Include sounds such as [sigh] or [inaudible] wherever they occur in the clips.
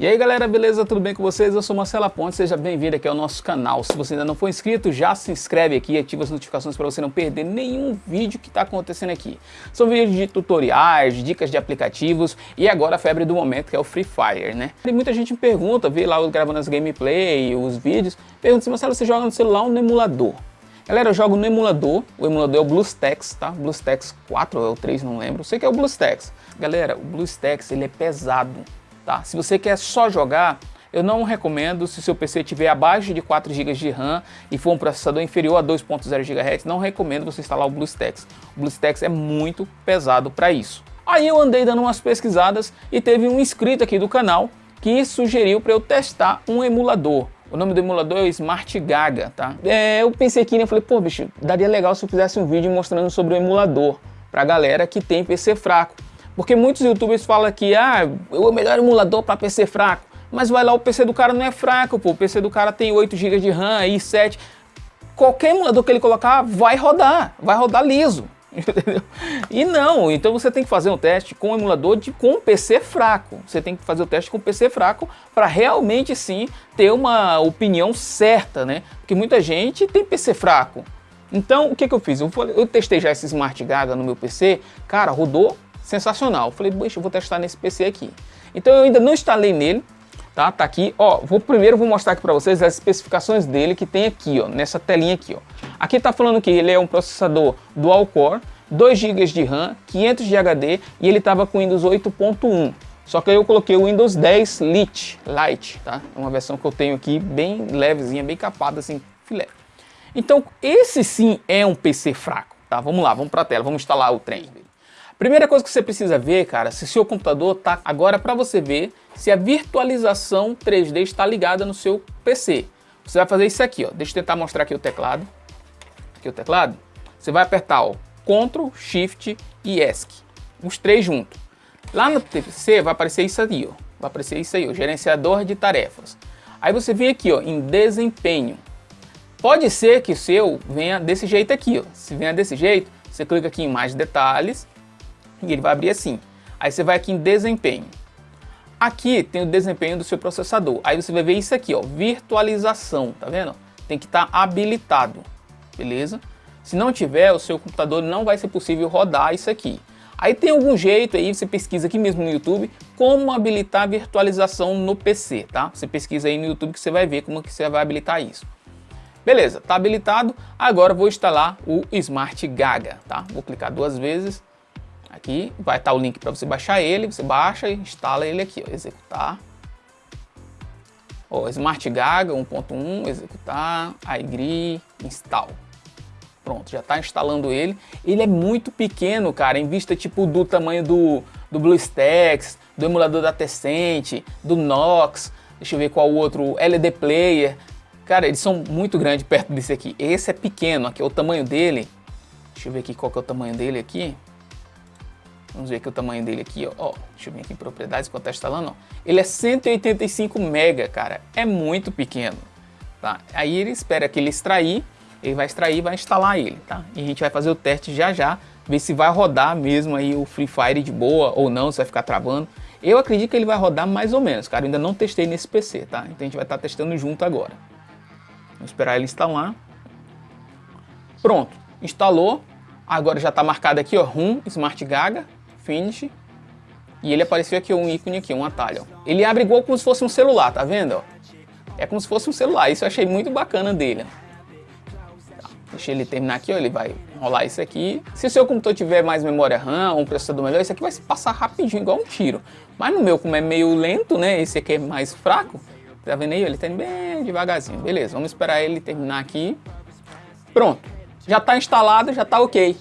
E aí galera, beleza? Tudo bem com vocês? Eu sou Marcela Ponte, seja bem-vindo aqui ao nosso canal. Se você ainda não for inscrito, já se inscreve aqui e ativa as notificações para você não perder nenhum vídeo que está acontecendo aqui. São vídeos de tutoriais, dicas de aplicativos e agora a febre do momento que é o Free Fire, né? E muita gente me pergunta, vê lá eu gravando as gameplay, os vídeos, pergunta se Marcelo, você joga no celular ou no emulador? Galera, eu jogo no emulador, o emulador é o BlueStacks, tá? BlueStacks 4 ou 3, não lembro, sei que é o BlueStacks. Galera, o BlueStacks ele é pesado, Tá? Se você quer só jogar, eu não recomendo, se seu PC tiver abaixo de 4 GB de RAM e for um processador inferior a 2.0 GHz, não recomendo você instalar o BlueStacks. O BlueStacks é muito pesado para isso. Aí eu andei dando umas pesquisadas e teve um inscrito aqui do canal que sugeriu para eu testar um emulador. O nome do emulador é o Smart Gaga, tá? É, eu pensei aqui, né? Eu falei, pô, bicho, daria legal se eu fizesse um vídeo mostrando sobre o emulador pra galera que tem PC fraco. Porque muitos youtubers falam que ah, o melhor emulador para PC fraco. Mas vai lá, o PC do cara não é fraco, pô. O PC do cara tem 8 GB de RAM, e 7. Qualquer emulador que ele colocar vai rodar, vai rodar liso. [laughs] Entendeu? E não, então você tem que fazer um teste com um emulador de, com PC fraco. Você tem que fazer o teste com PC fraco para realmente sim ter uma opinião certa, né? Porque muita gente tem PC fraco. Então, o que, que eu fiz? Eu, eu testei já esse Smart Gaga no meu PC, cara, rodou sensacional. Falei, poxa, eu vou testar nesse PC aqui. Então eu ainda não instalei nele, tá? Tá aqui, ó, vou primeiro vou mostrar aqui para vocês as especificações dele que tem aqui, ó, nessa telinha aqui, ó. Aqui tá falando que ele é um processador dual core, 2 GB de RAM, 500 de HD e ele tava com Windows 8.1. Só que eu coloquei o Windows 10 Lite, Lite, tá? É uma versão que eu tenho aqui bem levezinha, bem capada assim, filé. Então, esse sim é um PC fraco, tá? Vamos lá, vamos para a tela, vamos instalar o trem. Primeira coisa que você precisa ver, cara, se seu computador tá agora para você ver se a virtualização 3D está ligada no seu PC. Você vai fazer isso aqui, ó. Deixa eu tentar mostrar aqui o teclado. Aqui o teclado. Você vai apertar, ó, Ctrl, Shift e ESC. Os três juntos. Lá no PC vai aparecer isso aí, ó. Vai aparecer isso aí, ó, gerenciador de tarefas. Aí você vem aqui, ó, em desempenho. Pode ser que o seu venha desse jeito aqui, ó. Se venha desse jeito, você clica aqui em mais detalhes e ele vai abrir assim. Aí você vai aqui em desempenho. Aqui tem o desempenho do seu processador. Aí você vai ver isso aqui, ó, virtualização, tá vendo? Tem que estar tá habilitado, beleza? Se não tiver, o seu computador não vai ser possível rodar isso aqui. Aí tem algum jeito aí, você pesquisa aqui mesmo no YouTube, como habilitar virtualização no PC, tá? Você pesquisa aí no YouTube que você vai ver como que você vai habilitar isso. Beleza, tá habilitado. Agora vou instalar o Smart Gaga, tá? Vou clicar duas vezes Aqui vai estar o link para você baixar ele, você baixa e instala ele aqui, ó, executar. Ó, Smart Gaga 1.1, executar, agree, install. Pronto, já está instalando ele. Ele é muito pequeno, cara, em vista tipo do tamanho do, do BlueStacks, do emulador da Tecent, do Nox, deixa eu ver qual outro, LED Player. Cara, eles são muito grandes perto desse aqui. Esse é pequeno, aqui é o tamanho dele. Deixa eu ver aqui qual que é o tamanho dele aqui. Vamos ver aqui o tamanho dele aqui, ó. ó deixa eu vir aqui em propriedades quando tá instalando, ó. Ele é 185 mega, cara. É muito pequeno, tá? Aí ele espera que ele extrair, ele vai extrair e vai instalar ele, tá? E a gente vai fazer o teste já já, ver se vai rodar mesmo aí o Free Fire de boa ou não, se vai ficar travando. Eu acredito que ele vai rodar mais ou menos, cara. Eu ainda não testei nesse PC, tá? Então a gente vai estar tá testando junto agora. Vamos esperar ele instalar. Pronto, instalou. Agora já está marcado aqui, ó, RUM Smart Gaga. Finish. E ele apareceu aqui, um ícone aqui, um atalho. Ele abre igual como se fosse um celular, tá vendo? É como se fosse um celular, isso eu achei muito bacana dele. Tá, deixa ele terminar aqui, ó, ele vai rolar isso aqui. Se o seu computador tiver mais memória RAM, um processador melhor, isso aqui vai passar rapidinho, igual um tiro. Mas no meu, como é meio lento, né, esse aqui é mais fraco, tá vendo aí? Ele tá indo bem devagarzinho. Beleza, vamos esperar ele terminar aqui. Pronto, já está instalado, já está ok.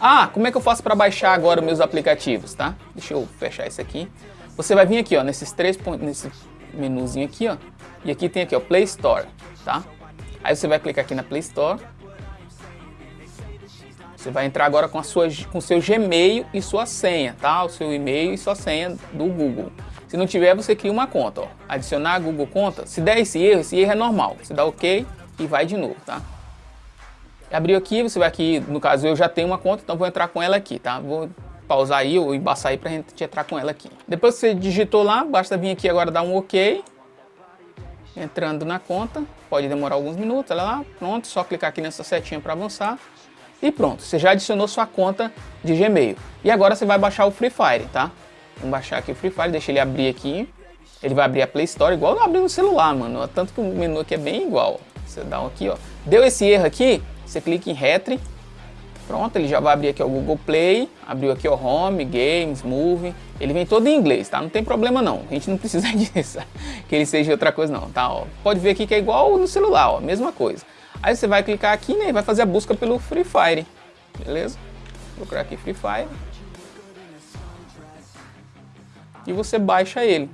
Ah, como é que eu faço para baixar agora meus aplicativos, tá? Deixa eu fechar isso aqui. Você vai vir aqui, ó, nesses três pontos, nesse menuzinho aqui, ó. E aqui tem aqui, ó, Play Store, tá? Aí você vai clicar aqui na Play Store. Você vai entrar agora com a sua com seu Gmail e sua senha, tá? O seu e-mail e sua senha do Google. Se não tiver, você cria uma conta, ó. Adicionar Google Conta. Se der esse erro, esse erro é normal. Você dá OK e vai de novo, tá? Abriu aqui, você vai aqui, no caso eu já tenho uma conta, então vou entrar com ela aqui, tá? Vou pausar aí ou embaçar aí pra gente entrar com ela aqui. Depois que você digitou lá, basta vir aqui agora dar um OK. Entrando na conta, pode demorar alguns minutos, olha lá, pronto, só clicar aqui nessa setinha para avançar. E pronto, você já adicionou sua conta de Gmail. E agora você vai baixar o Free Fire, tá? Vamos baixar aqui o Free Fire, deixa ele abrir aqui. Ele vai abrir a Play Store igual abrir no celular, mano. Tanto que o menu aqui é bem igual. Você dá um aqui, ó. Deu esse erro aqui, você clica em Retry Pronto, ele já vai abrir aqui o Google Play, abriu aqui o Home, Games, Movie, ele vem todo em inglês, tá? Não tem problema não, a gente não precisa [laughs] disso, que ele seja outra coisa não, tá? Ó, pode ver aqui que é igual no celular, ó, mesma coisa. Aí você vai clicar aqui né, e vai fazer a busca pelo Free Fire, beleza? Vou procurar aqui Free Fire. E você baixa ele,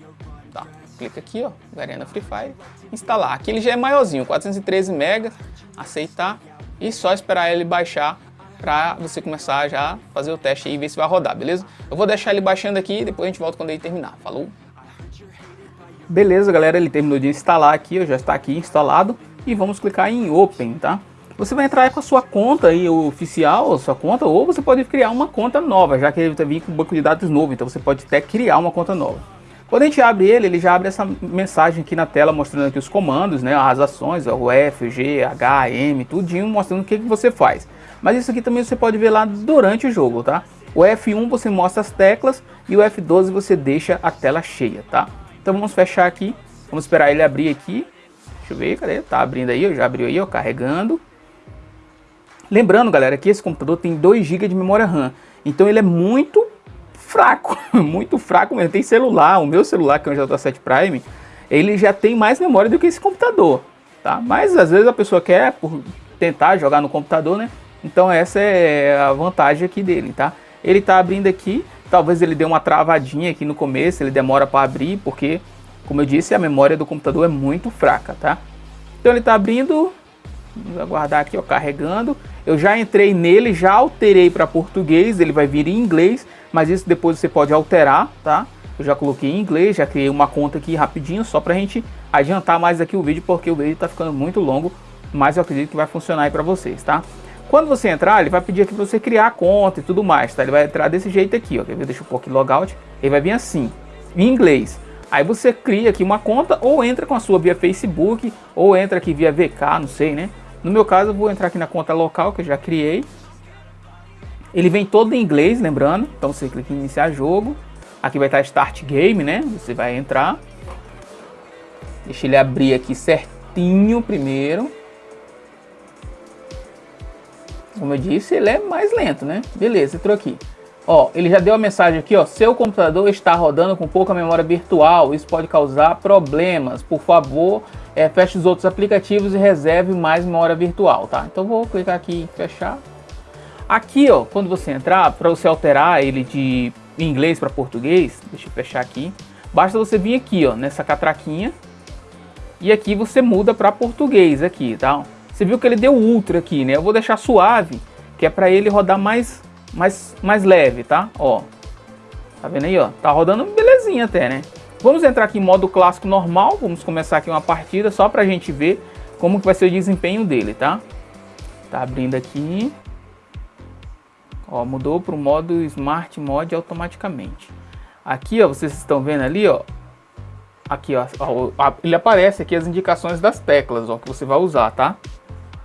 tá? Clica aqui, ó, Garena Free Fire, instalar. Aqui ele já é maiorzinho, 413 MB, aceitar e só esperar ele baixar para você começar já fazer o teste e ver se vai rodar, beleza? Eu vou deixar ele baixando aqui e depois a gente volta quando ele terminar. Falou? Beleza, galera, ele terminou de instalar aqui, já está aqui instalado e vamos clicar em Open, tá? Você vai entrar com a sua conta aí, oficial, sua conta, ou você pode criar uma conta nova, já que ele vai vir com banco de dados novo, então você pode até criar uma conta nova. Quando a gente abre ele, ele já abre essa mensagem aqui na tela mostrando aqui os comandos, né, as ações, o F, G, H, M, tudinho mostrando o que, que você faz. Mas isso aqui também você pode ver lá durante o jogo, tá? O F1 você mostra as teclas e o F12 você deixa a tela cheia, tá? Então vamos fechar aqui, vamos esperar ele abrir aqui. Deixa eu ver, cadê? Tá abrindo aí, já abriu aí, ó, carregando. Lembrando, galera, que esse computador tem 2 GB de memória RAM. Então ele é muito fraco, [laughs] muito fraco mesmo. Tem celular, o meu celular, que é um J7 Prime, ele já tem mais memória do que esse computador, tá? Mas às vezes a pessoa quer por tentar jogar no computador, né? Então essa é a vantagem aqui dele, tá? Ele está abrindo aqui, talvez ele dê uma travadinha aqui no começo, ele demora para abrir, porque, como eu disse, a memória do computador é muito fraca, tá? Então ele está abrindo, vamos aguardar aqui, ó, carregando. Eu já entrei nele, já alterei para português, ele vai vir em inglês, mas isso depois você pode alterar, tá? Eu já coloquei em inglês, já criei uma conta aqui rapidinho, só para a gente adiantar mais aqui o vídeo, porque o vídeo está ficando muito longo, mas eu acredito que vai funcionar aí para vocês, tá? Quando você entrar, ele vai pedir aqui para você criar a conta e tudo mais, tá? Ele vai entrar desse jeito aqui, ó. Deixa eu pôr aqui logout. Ele vai vir assim, em inglês. Aí você cria aqui uma conta ou entra com a sua via Facebook ou entra aqui via VK, não sei, né? No meu caso, eu vou entrar aqui na conta local que eu já criei. Ele vem todo em inglês, lembrando. Então você clica em iniciar jogo. Aqui vai estar Start Game, né? Você vai entrar. Deixa ele abrir aqui certinho primeiro. Como eu disse, ele é mais lento, né? Beleza, entrou aqui. Ó, ele já deu a mensagem aqui, ó. Seu computador está rodando com pouca memória virtual. Isso pode causar problemas. Por favor, é, feche os outros aplicativos e reserve mais memória virtual, tá? Então vou clicar aqui em fechar. Aqui, ó, quando você entrar, para você alterar ele de inglês para português, deixa eu fechar aqui. Basta você vir aqui, ó, nessa catraquinha. E aqui você muda para português aqui, tá? Você viu que ele deu ultra aqui, né? Eu vou deixar suave, que é para ele rodar mais, mais, mais leve, tá? Ó, tá vendo aí, ó? Tá rodando belezinha até, né? Vamos entrar aqui em modo clássico normal, vamos começar aqui uma partida só pra gente ver como que vai ser o desempenho dele, tá? Tá abrindo aqui. Ó, mudou para o modo Smart Mode automaticamente. Aqui, ó, vocês estão vendo ali, ó. Aqui, ó, ó ele aparece aqui as indicações das teclas, ó, que você vai usar, tá?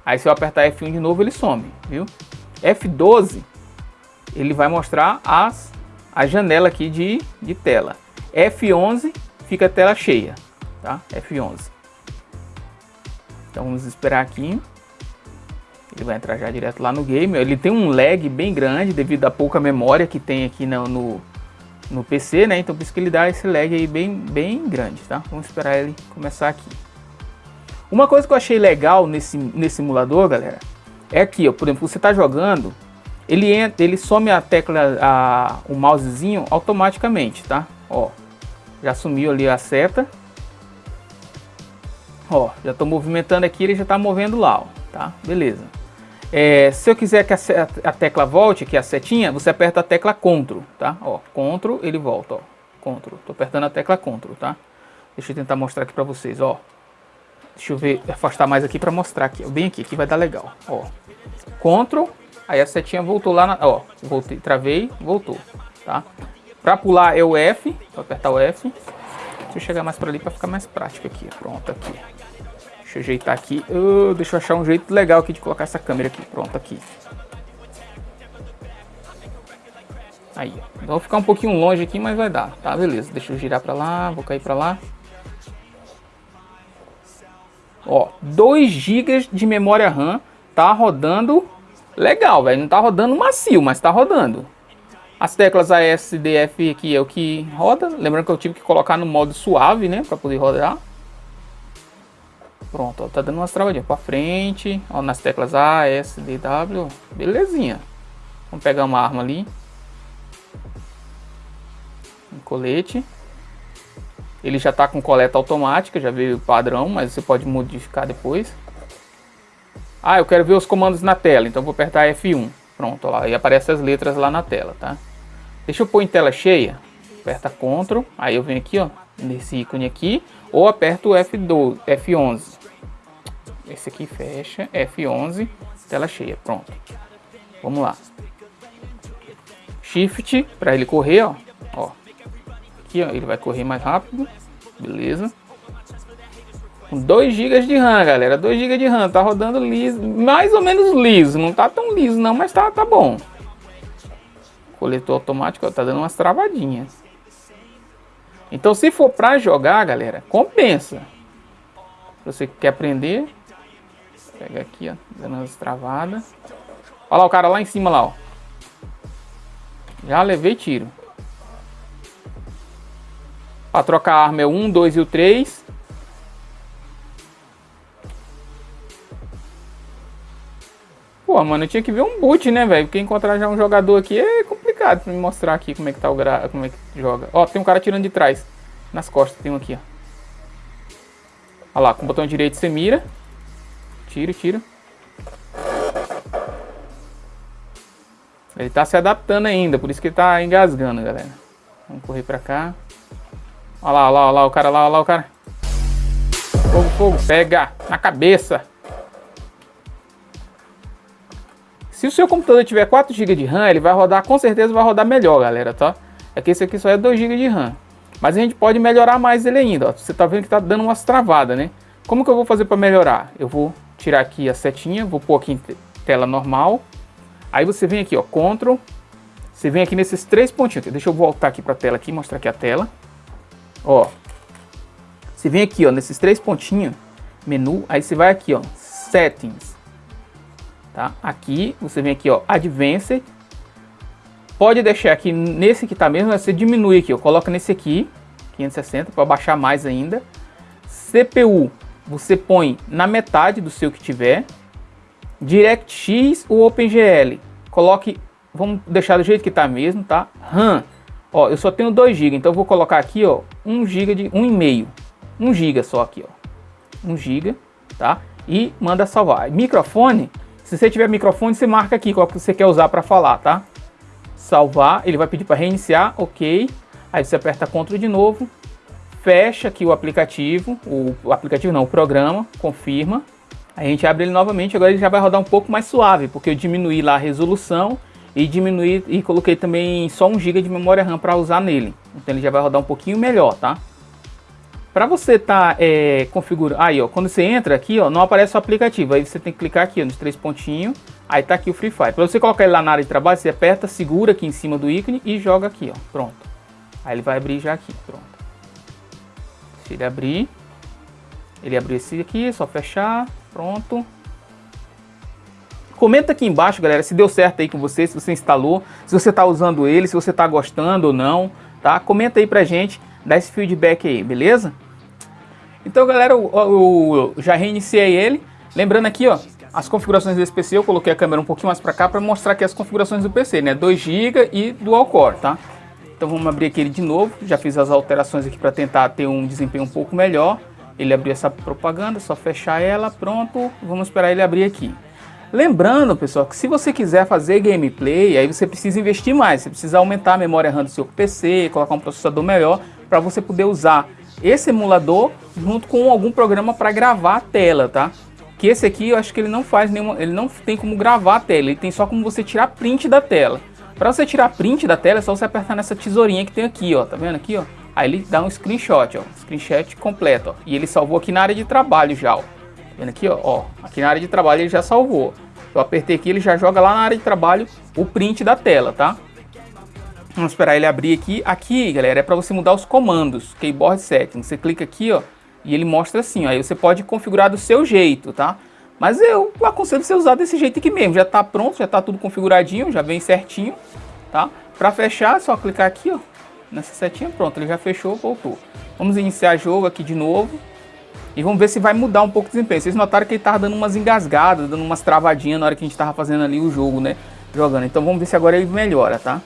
Aí se eu apertar F1 de novo, ele some, viu? F12, ele vai mostrar as, a janela aqui de, de tela. F11 fica a tela cheia, tá? F11. Então vamos esperar aqui. Ele vai entrar já direto lá no game. Ele tem um lag bem grande devido à pouca memória que tem aqui no, no, no PC, né? Então por isso que ele dá esse lag aí bem, bem grande, tá? Vamos esperar ele começar aqui. Uma coisa que eu achei legal nesse, nesse simulador, galera, é aqui, ó, por exemplo, você está jogando, ele entra, ele some a tecla, a, o mousezinho automaticamente, tá? Ó, já sumiu ali a seta. Ó, já estou movimentando aqui, ele já está movendo lá, ó, tá? Beleza. É, se eu quiser que a, a, tecla volte, que é a setinha, você aperta a tecla CTRL, tá? Ó, CTRL, ele volta, ó. CTRL, tô apertando a tecla CTRL, tá? Deixa eu tentar mostrar aqui para vocês, ó. Deixa eu ver, afastar mais aqui para mostrar aqui. Bem aqui, que vai dar legal. Ó. Ctrl, aí a setinha voltou lá, na, ó, voltei, travei, voltou, tá? Para pular é o F, vou apertar o F. Deixa eu chegar mais para ali para ficar mais prático aqui, pronto, aqui. Deixa eu ajeitar aqui, uh, deixa eu achar um jeito legal aqui de colocar essa câmera aqui, pronto, aqui. Aí, vou ficar um pouquinho longe aqui, mas vai dar, tá? Beleza, deixa eu girar para lá, vou cair para lá. Ó, 2 GB de memória RAM, tá rodando legal, velho. Não tá rodando macio, mas tá rodando. As teclas ASDF aqui é o que roda. Lembrando que eu tive que colocar no modo suave, né, para poder rodar. Pronto, ó, tá dando umas travadinhas para frente, ó, nas teclas A, S, D, W, belezinha. Vamos pegar uma arma ali. Um colete. Ele já está com coleta automática, já veio padrão, mas você pode modificar depois. Ah, eu quero ver os comandos na tela, então vou apertar F1. Pronto, lá, e aparece as letras lá na tela, tá? Deixa eu pôr em tela cheia. Aperta Ctrl, aí eu venho aqui, ó, nesse ícone aqui, ou aperto F12, F11. Esse aqui fecha, F11, tela cheia, pronto. Vamos lá. Shift para ele correr, ó, ó aqui, ó, ele vai correr mais rápido, beleza. Com 2 GB de RAM, galera, 2 GB de RAM, tá rodando liso, mais ou menos liso, não tá tão liso não, mas tá, tá bom. Coletor automático, ó, tá dando umas travadinhas. Então se for pra jogar, galera, compensa. Se você quer aprender, pega aqui, ó, dando umas travadas. Olha lá o cara lá em cima lá, ó. Já levei tiro. Para trocar a arma é o 1, 2 e o 3. Pô, mano, eu tinha que ver um boot, né, velho? Porque encontrar já um jogador aqui é complicado pra me mostrar aqui como é que tá o gra... como é que joga. Ó, tem um cara tirando de trás. Nas costas tem um aqui, ó. Olha lá, com o botão direito você mira. Tira, tira. Ele tá se adaptando ainda, por isso que ele tá engasgando, galera. Vamos correr pra cá. Olha lá, olha lá, olha lá o cara lá, olha lá o cara. Fogo, fogo, pega na cabeça. Se o seu computador tiver 4 GB de RAM, ele vai rodar, com certeza vai rodar melhor, galera, tá? É que esse aqui só é 2 GB de RAM. Mas a gente pode melhorar mais ele ainda, ó. Você tá vendo que tá dando umas travadas, né? Como que eu vou fazer para melhorar? Eu vou tirar aqui a setinha, vou pôr aqui em tela normal. Aí você vem aqui, ó, Ctrl. Você vem aqui nesses três pontinhos. Deixa eu voltar aqui para a tela aqui, mostrar aqui a tela. Ó, você vem aqui, ó, nesses três pontinhos, menu, aí você vai aqui, ó, settings, tá? Aqui, você vem aqui, ó, advanced, pode deixar aqui nesse que tá mesmo, você diminui aqui, ó, coloca nesse aqui, 560, para baixar mais ainda. CPU, você põe na metade do seu que tiver. DirectX ou OpenGL, coloque, vamos deixar do jeito que tá mesmo, tá? RAM, Ó, eu só tenho 2 GB, então eu vou colocar aqui, ó, 1 GB de 1,5. 1 GB só aqui, ó. 1 GB, tá? E manda salvar. Microfone, se você tiver microfone, você marca aqui qual que você quer usar para falar, tá? Salvar, ele vai pedir para reiniciar, OK. Aí você aperta Ctrl de novo, fecha aqui o aplicativo, o, aplicativo não, o programa, confirma. A gente abre ele novamente, agora ele já vai rodar um pouco mais suave, porque eu diminuí lá a resolução e diminuir e coloquei também só 1 GB de memória RAM para usar nele. Então ele já vai rodar um pouquinho melhor, tá? Para você tá é, configurando, aí ó, quando você entra aqui, ó, não aparece o aplicativo, aí você tem que clicar aqui ó, nos três pontinhos, aí tá aqui o Free Fire. Para você colocar ele lá na área de trabalho, você aperta, segura aqui em cima do ícone e joga aqui, ó, pronto. Aí ele vai abrir já aqui, pronto. Se ele abrir, ele abriu esse aqui, é só fechar, pronto. Comenta aqui embaixo, galera, se deu certo aí com você, se você instalou, se você está usando ele, se você está gostando ou não, tá? Comenta aí pra gente, dá esse feedback aí, beleza? Então, galera, eu, eu, eu já reiniciei ele. Lembrando aqui, ó, as configurações desse PC, eu coloquei a câmera um pouquinho mais para cá para mostrar aqui as configurações do PC, né? 2 GB e Dual Core, tá? Então vamos abrir aqui ele de novo, já fiz as alterações aqui para tentar ter um desempenho um pouco melhor. Ele abriu essa propaganda, só fechar ela, pronto, vamos esperar ele abrir aqui. Lembrando, pessoal, que se você quiser fazer gameplay, aí você precisa investir mais. Você precisa aumentar a memória RAM do seu PC, colocar um processador melhor para você poder usar esse emulador junto com algum programa para gravar a tela, tá? que esse aqui eu acho que ele não faz nenhuma, ele não tem como gravar a tela, ele tem só como você tirar print da tela. Para você tirar print da tela é só você apertar nessa tesourinha que tem aqui, ó, tá vendo aqui, ó? Aí ele dá um screenshot, ó, screenshot completo, ó, e ele salvou aqui na área de trabalho já, ó. Tá vendo aqui, ó, ó, aqui na área de trabalho ele já salvou. Eu apertei aqui, ele já joga lá na área de trabalho o print da tela, tá? Vamos esperar ele abrir aqui. Aqui, galera, é para você mudar os comandos, keyboard settings. Você clica aqui, ó, e ele mostra assim, ó, aí você pode configurar do seu jeito, tá? Mas eu aconselho você usar desse jeito aqui mesmo, já tá pronto, já tá tudo configuradinho, já vem certinho, tá? Para fechar, é só clicar aqui, ó, nessa setinha, pronto, ele já fechou, voltou. Vamos iniciar jogo aqui de novo. E vamos ver se vai mudar um pouco o desempenho. Vocês notaram que ele tava dando umas engasgadas, dando umas travadinhas na hora que a gente tava fazendo ali o jogo, né? Jogando. Então vamos ver se agora ele melhora, tá?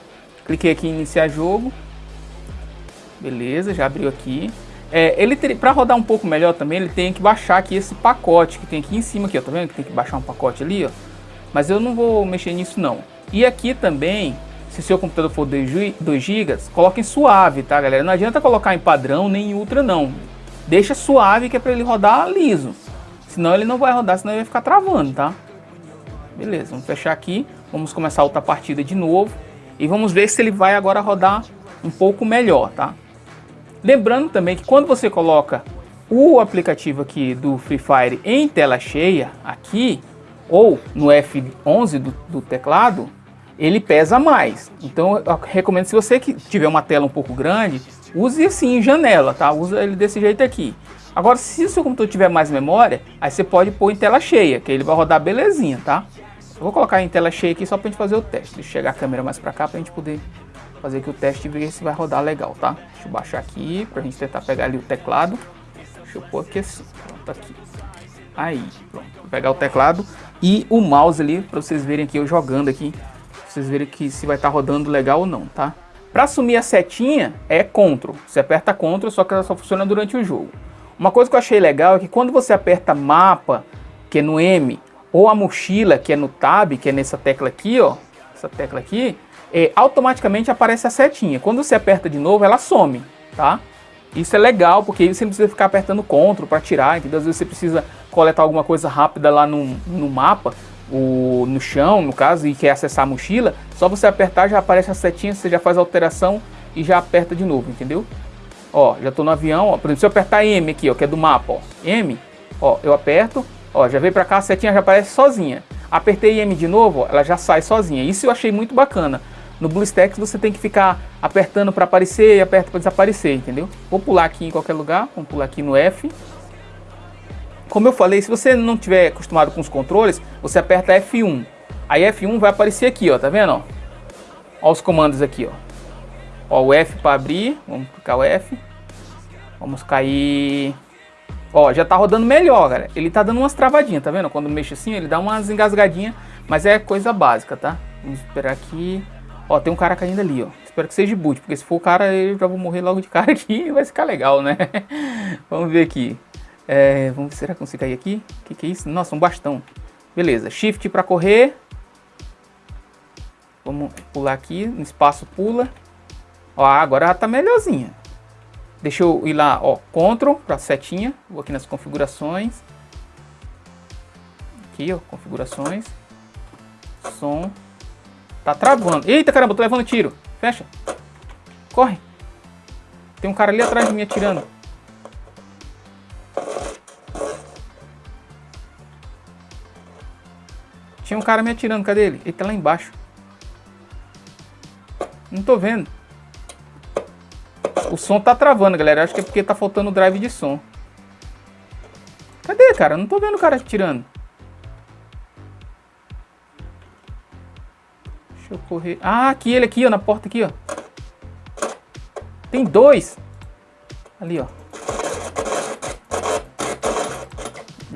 Cliquei aqui em iniciar jogo. Beleza, já abriu aqui. É, ele para rodar um pouco melhor também, ele tem que baixar aqui esse pacote que tem aqui em cima aqui, ó, tá vendo que tem que baixar um pacote ali, ó. Mas eu não vou mexer nisso não. E aqui também, se seu computador for 2 GB, coloque em suave, tá, galera? Não adianta colocar em padrão nem em ultra não. Deixa suave que é para ele rodar liso. Senão ele não vai rodar, senão ele vai ficar travando, tá? Beleza, vamos fechar aqui. Vamos começar outra partida de novo. E vamos ver se ele vai agora rodar um pouco melhor, tá? Lembrando também que quando você coloca o aplicativo aqui do Free Fire em tela cheia, aqui, ou no F11 do, do teclado, ele pesa mais. Então eu recomendo, se você que tiver uma tela um pouco grande, use assim em janela, tá? Usa ele desse jeito aqui. Agora, se o seu computador tiver mais memória, aí você pode pôr em tela cheia, que ele vai rodar belezinha, tá? Eu vou colocar em tela cheia aqui só pra gente fazer o teste. Deixa eu chegar a câmera mais pra cá pra gente poder fazer aqui o teste e ver se vai rodar legal, tá? Deixa eu baixar aqui pra gente tentar pegar ali o teclado. Deixa eu pôr aqui assim, pronto, aqui. Aí, pronto. Vou pegar o teclado e o mouse ali pra vocês verem aqui eu jogando aqui. Pra vocês verem que se vai estar tá rodando legal ou não, tá? Pra assumir a setinha é CTRL. Você aperta CTRL, só que ela só funciona durante o jogo. Uma coisa que eu achei legal é que quando você aperta mapa, que é no M, ou a mochila, que é no tab, que é nessa tecla aqui, ó, essa tecla aqui, é, automaticamente aparece a setinha. Quando você aperta de novo, ela some, tá? Isso é legal, porque você não precisa ficar apertando CTRL para tirar, entendeu? Às vezes você precisa coletar alguma coisa rápida lá no, no mapa, o, no chão, no caso, e quer acessar a mochila, só você apertar, já aparece a setinha, você já faz a alteração e já aperta de novo, entendeu? Ó, já tô no avião, ó, por exemplo, se eu apertar M aqui, ó, que é do mapa, ó, M, ó, eu aperto, Ó, já veio pra cá, a setinha já aparece sozinha. Apertei M de novo, ela já sai sozinha. Isso eu achei muito bacana. No BlueStacks você tem que ficar apertando para aparecer e aperta para desaparecer, entendeu? Vou pular aqui em qualquer lugar, vamos pular aqui no F. Como eu falei, se você não tiver acostumado com os controles, você aperta F1. Aí F1 vai aparecer aqui, ó, tá vendo? Ó, ó os comandos aqui, ó. Ó, o F para abrir, vamos clicar o F. Vamos cair Ó, já tá rodando melhor, galera. Ele tá dando umas travadinhas, tá vendo? Quando mexe assim, ele dá umas engasgadinhas, mas é coisa básica, tá? Vamos esperar aqui. Ó, tem um cara caindo ali, ó. Espero que seja boot, porque se for o cara, eu já vou morrer logo de cara aqui [laughs] e vai ficar legal, né? [laughs] vamos ver aqui. É, vamos, será que consigo cair aqui? O que, que é isso? Nossa, um bastão. Beleza, shift para correr. Vamos pular aqui, no espaço pula. Ó, agora já tá melhorzinha. Deixa eu ir lá, ó, Ctrl para setinha. Vou aqui nas configurações. Aqui, ó, configurações. Som. Tá travando. Eita, caramba, tô levando tiro. Fecha. Corre. Tem um cara ali atrás de mim atirando. Tinha um cara me atirando, cadê ele? Ele tá lá embaixo. Não tô vendo. O som tá travando, galera. Acho que é porque tá faltando drive de som. Cadê, cara? Não tô vendo o cara tirando. Deixa eu correr. Ah, aqui, ele aqui, ó, na porta aqui, ó. Tem dois. Ali, ó.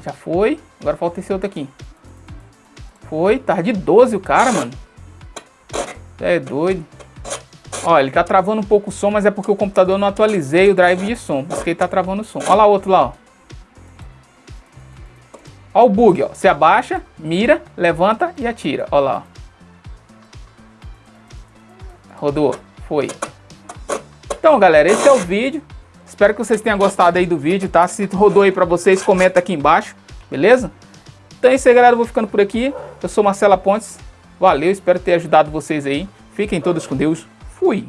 Já foi. Agora falta esse outro aqui. Foi. Tá de 12 o cara, mano. É doido. Ó, ele tá travando um pouco o som, mas é porque o computador não atualizei o drive de som. Por isso que ele tá travando o som. Olha lá o outro lá, ó. Ó o bug, ó. Você abaixa, mira, levanta e atira. Ó lá, ó. Rodou. Foi. Então, galera, esse é o vídeo. Espero que vocês tenham gostado aí do vídeo, tá? Se rodou aí pra vocês, comenta aqui embaixo, beleza? Então é isso aí, galera. Eu vou ficando por aqui. Eu sou Marcela Pontes. Valeu, espero ter ajudado vocês aí. Fiquem todos com Deus. Fui!